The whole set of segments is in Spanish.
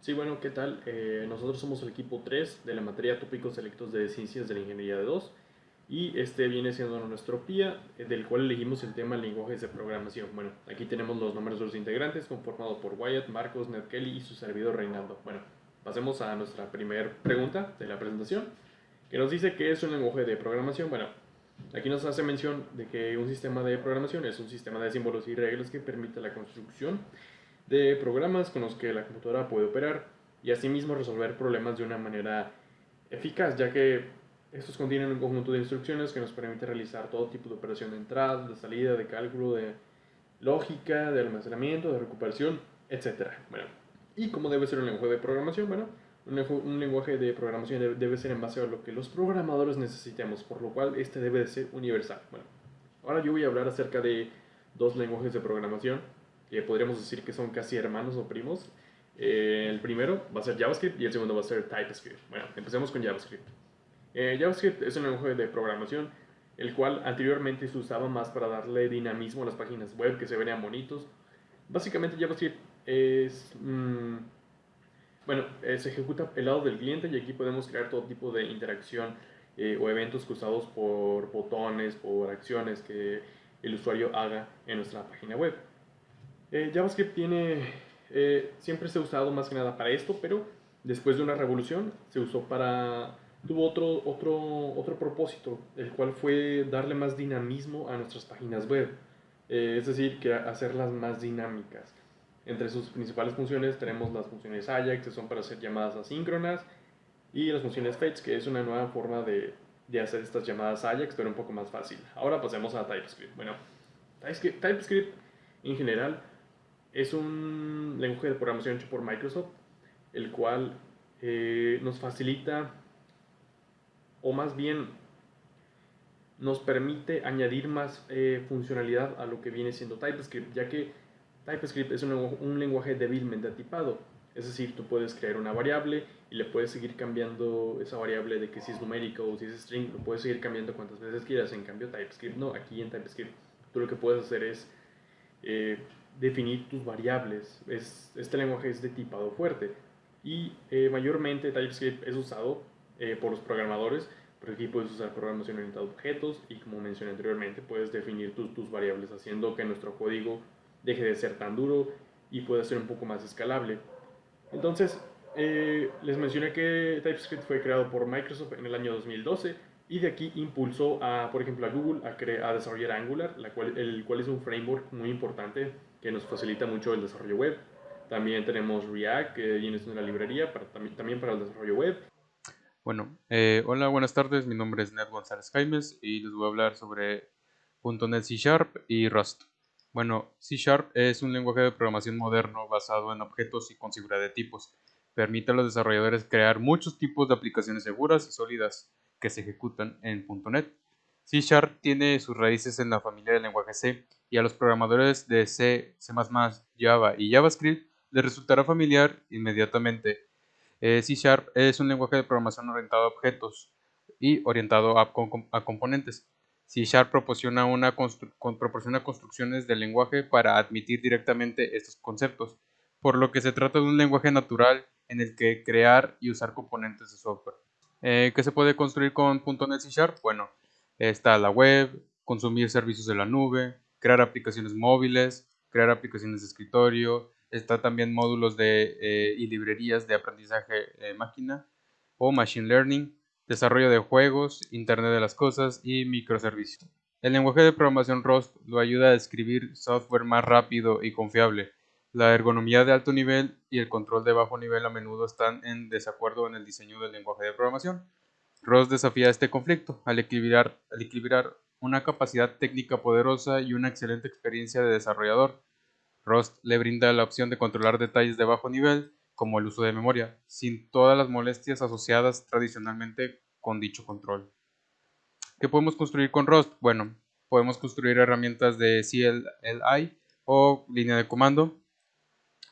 Sí, bueno, ¿qué tal? Eh, nosotros somos el equipo 3 de la materia Tópicos Selectos de Ciencias de la Ingeniería de 2 y este viene siendo nuestro PIA, eh, del cual elegimos el tema lenguajes de programación. Bueno, aquí tenemos los nombres de los integrantes conformados por Wyatt, Marcos, Ned Kelly y su servidor Reinaldo. Bueno, pasemos a nuestra primera pregunta de la presentación, que nos dice qué es un lenguaje de programación. Bueno, aquí nos hace mención de que un sistema de programación es un sistema de símbolos y reglas que permite la construcción de programas con los que la computadora puede operar y asimismo resolver problemas de una manera eficaz, ya que estos contienen un conjunto de instrucciones que nos permite realizar todo tipo de operación de entrada, de salida, de cálculo, de lógica, de almacenamiento, de recuperación, etc. Bueno, ¿y cómo debe ser un lenguaje de programación? Bueno, un lenguaje de programación debe ser en base a lo que los programadores necesitemos, por lo cual este debe de ser universal. Bueno, ahora yo voy a hablar acerca de dos lenguajes de programación que podríamos decir que son casi hermanos o primos. Eh, el primero va a ser JavaScript y el segundo va a ser TypeScript. Bueno, empecemos con JavaScript. Eh, JavaScript es un lenguaje de programación el cual anteriormente se usaba más para darle dinamismo a las páginas web que se verían bonitos. Básicamente JavaScript es... Mm, bueno, eh, se ejecuta el lado del cliente y aquí podemos crear todo tipo de interacción o eventos causados por botones, por acciones que el usuario haga en nuestra página web. Eh, JavaScript tiene, eh, siempre se ha usado más que nada para esto, pero después de una revolución se usó para, tuvo otro, otro, otro propósito, el cual fue darle más dinamismo a nuestras páginas web, eh, es decir, que hacerlas más dinámicas. Entre sus principales funciones tenemos las funciones Ajax, que son para hacer llamadas asíncronas, y las funciones fetch, que es una nueva forma de, de hacer estas llamadas Ajax, pero un poco más fácil. Ahora pasemos a TypeScript. Bueno, TypeScript en general es un lenguaje de programación hecho por Microsoft, el cual eh, nos facilita, o más bien nos permite añadir más eh, funcionalidad a lo que viene siendo TypeScript, ya que TypeScript es un, lenguaje débilmente atipado. Es decir, tú puedes crear una variable y le puedes seguir cambiando esa variable de que si es numérica o si es string, lo puedes seguir cambiando cuantas veces quieras. En cambio, TypeScript no. Aquí en TypeScript tú lo que puedes hacer es eh, definir tus variables. Es, este lenguaje es de tipado fuerte y eh, mayormente TypeScript es usado eh, por los programadores, pero aquí puedes usar programación orientada a objetos y como mencioné anteriormente, puedes definir tus, tus variables haciendo que nuestro código deje de ser tan duro y pueda ser un poco más escalable. Entonces, eh, les mencioné que TypeScript fue creado por Microsoft en el año 2012 y de aquí impulsó a, por ejemplo, a Google a, a desarrollar Angular, la cual, el cual es un framework muy importante que nos facilita mucho el desarrollo web. También tenemos React, que viene una librería para, también, para el desarrollo web. Bueno, eh, hola, buenas tardes. Mi nombre es Ned González Jaimes y les voy a hablar sobre .NET C Sharp y Rust. Bueno, C Sharp es un lenguaje de programación moderno basado en objetos y con seguridad de tipos. Permite a los desarrolladores crear muchos tipos de aplicaciones seguras y sólidas que se ejecutan en .NET. C Sharp tiene sus raíces en la familia del lenguaje C y a los programadores de C, C++, Java y JavaScript les resultará familiar inmediatamente. Eh, C Sharp es un lenguaje de programación orientado a objetos y orientado a, componentes. C Sharp proporciona, una proporciona construcciones del lenguaje para admitir directamente estos conceptos, por lo que se trata de un lenguaje natural en el que crear y usar componentes de software. Eh, ¿Qué se puede construir con .NET C Sharp? Bueno, está la web, consumir servicios de la nube, crear aplicaciones móviles, crear aplicaciones de escritorio, está también módulos de, eh, y librerías de aprendizaje de máquina o machine learning, desarrollo de juegos, Internet de las Cosas y microservicios. El lenguaje de programación Rust lo ayuda a escribir software más rápido y confiable. La ergonomía de alto nivel y el control de bajo nivel a menudo están en desacuerdo en el diseño del lenguaje de programación. Rust desafía este conflicto al equilibrar, al equilibrar una capacidad técnica poderosa y una excelente experiencia de desarrollador. Rust le brinda la opción de controlar detalles de bajo nivel, como el uso de memoria, sin todas las molestias asociadas tradicionalmente con dicho control. ¿Qué podemos construir con Rust? Bueno, podemos construir herramientas de CLI o línea de comando.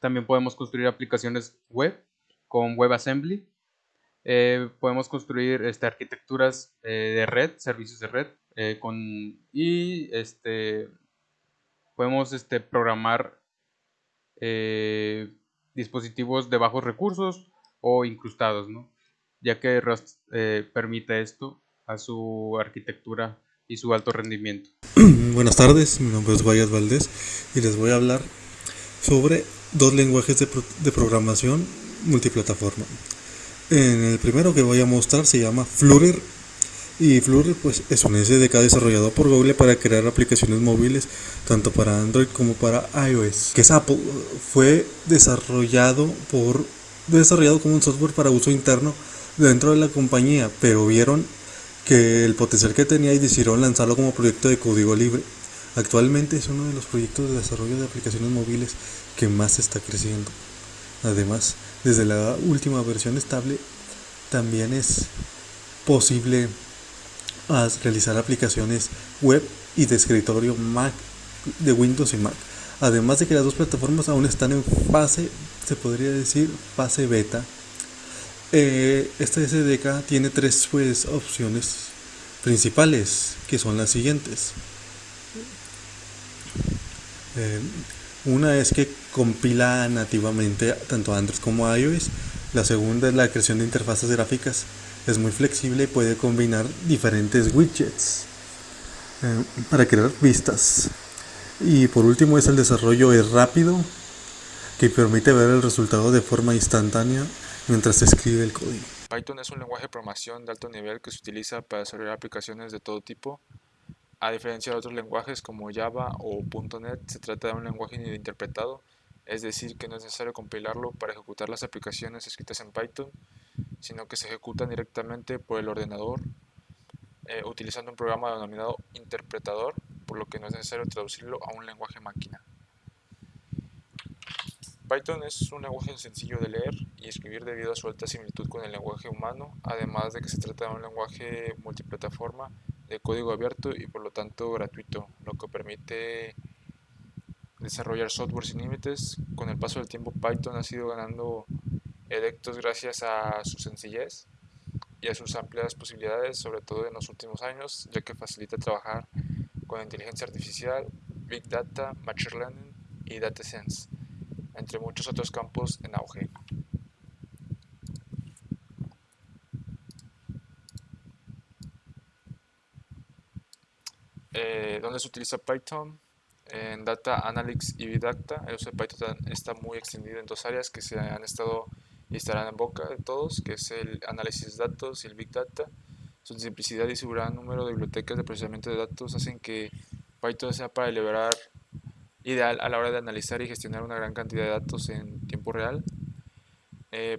También podemos construir aplicaciones web con WebAssembly. Eh, podemos construir este, arquitecturas eh, de red, servicios de red, eh, con, y este, podemos este, programar eh, dispositivos de bajos recursos o incrustados, ¿no? ya que Rust permite esto a su arquitectura y su alto rendimiento. Buenas tardes, mi nombre es Guayas Valdés y les voy a hablar sobre dos lenguajes de, de programación multiplataforma. En el primero que voy a mostrar se llama Flutter y Flutter pues es un SDK desarrollado por Google para crear aplicaciones móviles tanto para Android como para iOS. Que es Apple fue desarrollado por desarrollado como un software para uso interno dentro de la compañía, pero vieron que el potencial que tenía y decidieron lanzarlo como proyecto de código libre. Actualmente es uno de los proyectos de desarrollo de aplicaciones móviles que más está creciendo. Además, desde la última versión estable también es posible realizar aplicaciones web y de escritorio Mac de Windows y Mac. Además de que las dos plataformas aún están en fase, se podría decir, fase beta eh, este SDK tiene tres pues, opciones principales, que son las siguientes. Eh, una es que compila nativamente tanto Android como iOS. La segunda es la creación de interfaces gráficas. Es muy flexible y puede combinar diferentes widgets eh, para crear vistas. Y por último es el desarrollo es rápido que permite ver el resultado de forma instantánea mientras se escribe el código. Python es un lenguaje de programación de alto nivel que se utiliza para desarrollar aplicaciones de todo tipo. A diferencia de otros lenguajes como Java o .NET, se trata de un lenguaje interpretado, es decir, que no es necesario compilarlo para ejecutar las aplicaciones escritas en Python, sino que se ejecutan directamente por el ordenador eh, utilizando un programa denominado interpretador, por lo que no es necesario traducirlo a un lenguaje máquina. Python es un lenguaje sencillo de leer y escribir debido a su alta similitud con el lenguaje humano, además de que se trata de un lenguaje multiplataforma de código abierto y por lo tanto gratuito, lo que permite desarrollar software sin límites. Con el paso del tiempo Python ha sido ganando adeptos gracias a su sencillez y a sus amplias posibilidades, sobre todo en los últimos años, ya que facilita trabajar con inteligencia artificial, Big Data, Machine Learning y Data Science entre muchos otros campos en auge. Eh, ¿Dónde se utiliza Python? En Data Analytics y Big Data. El uso de Python está muy extendido en dos áreas que se han estado y estarán en boca de todos, que es el análisis de datos y el Big Data. Su simplicidad y su gran número de bibliotecas de procesamiento de datos hacen que Python sea para liberar ideal a la hora de analizar y gestionar una gran cantidad de datos en tiempo real. Eh,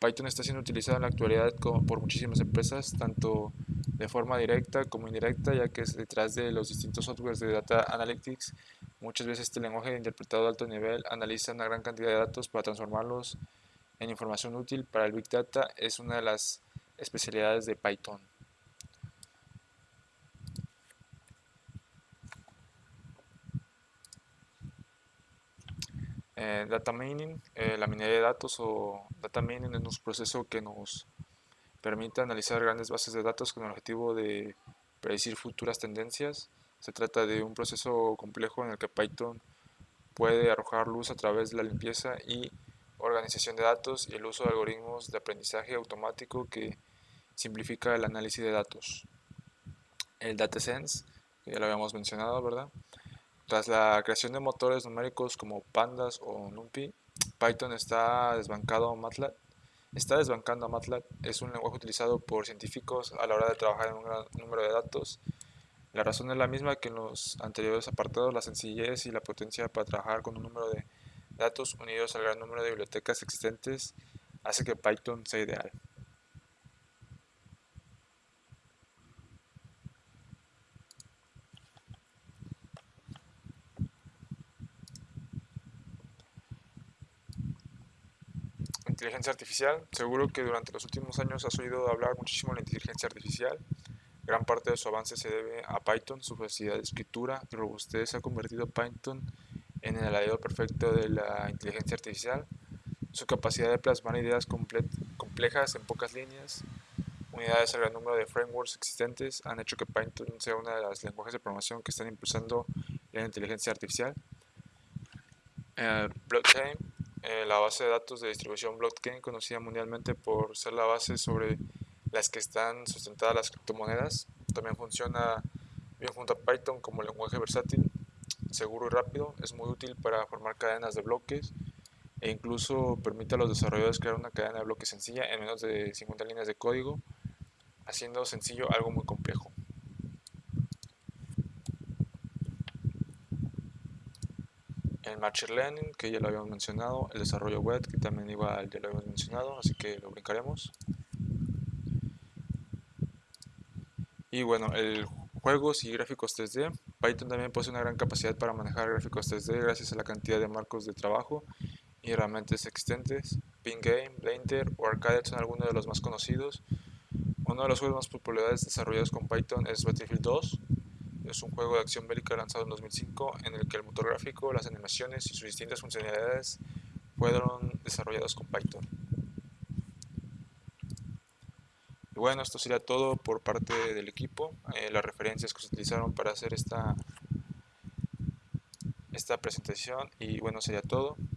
Python está siendo utilizado en la actualidad por muchísimas empresas, tanto de forma directa como indirecta, ya que es detrás de los distintos softwares de Data Analytics. Muchas veces este lenguaje interpretado de alto nivel analiza una gran cantidad de datos para transformarlos en información útil para el Big Data. Es una de las especialidades de Python. Eh, data mining, eh, la minería de datos o data mining es un proceso que nos permite analizar grandes bases de datos con el objetivo de predecir futuras tendencias. Se trata de un proceso complejo en el que Python puede arrojar luz a través de la limpieza y organización de datos y el uso de algoritmos de aprendizaje automático que simplifica el análisis de datos. El DataSense, que ya lo habíamos mencionado, ¿verdad? Tras la creación de motores numéricos como Pandas o NumPy, Python está desbancado a MATLAB. Está desbancando a MATLAB. Es un lenguaje utilizado por científicos a la hora de trabajar en un gran número de datos. La razón es la misma que en los anteriores apartados, la sencillez y la potencia para trabajar con un número de datos unidos al gran número de bibliotecas existentes hace que Python sea ideal. Inteligencia artificial. Seguro que durante los últimos años has oído hablar muchísimo de la inteligencia artificial. Gran parte de su avance se debe a Python, su facilidad de escritura y robustez ha convertido Python en el aliado perfecto de la inteligencia artificial. Su capacidad de plasmar ideas complejas en pocas líneas, unidades al gran número de frameworks existentes han hecho que Python sea una de las lenguajes de programación que están impulsando la inteligencia artificial. Eh, blockchain eh, la base de datos de distribución blockchain, conocida mundialmente por ser la base sobre las que están sustentadas las criptomonedas. También funciona bien junto a Python como lenguaje versátil, seguro y rápido. Es muy útil para formar cadenas de bloques e incluso permite a los desarrolladores crear una cadena de bloques sencilla en menos de 50 líneas de código, haciendo sencillo algo muy complejo. El Machine Learning, que ya lo habíamos mencionado, el desarrollo web, que también igual ya lo habíamos mencionado, así que lo brincaremos. Y bueno, el juegos y gráficos 3D. Python también posee una gran capacidad para manejar gráficos 3D gracias a la cantidad de marcos de trabajo y herramientas existentes. Game, Blender o Arcade son algunos de los más conocidos. Uno de los juegos más populares desarrollados con Python es Battlefield 2. Es un juego de acción bélica lanzado en 2005 en el que el motor gráfico, las animaciones y sus distintas funcionalidades fueron desarrollados con Python. Y bueno, esto sería todo por parte del equipo. Eh, las referencias que se utilizaron para hacer esta, esta presentación. Y bueno, sería todo.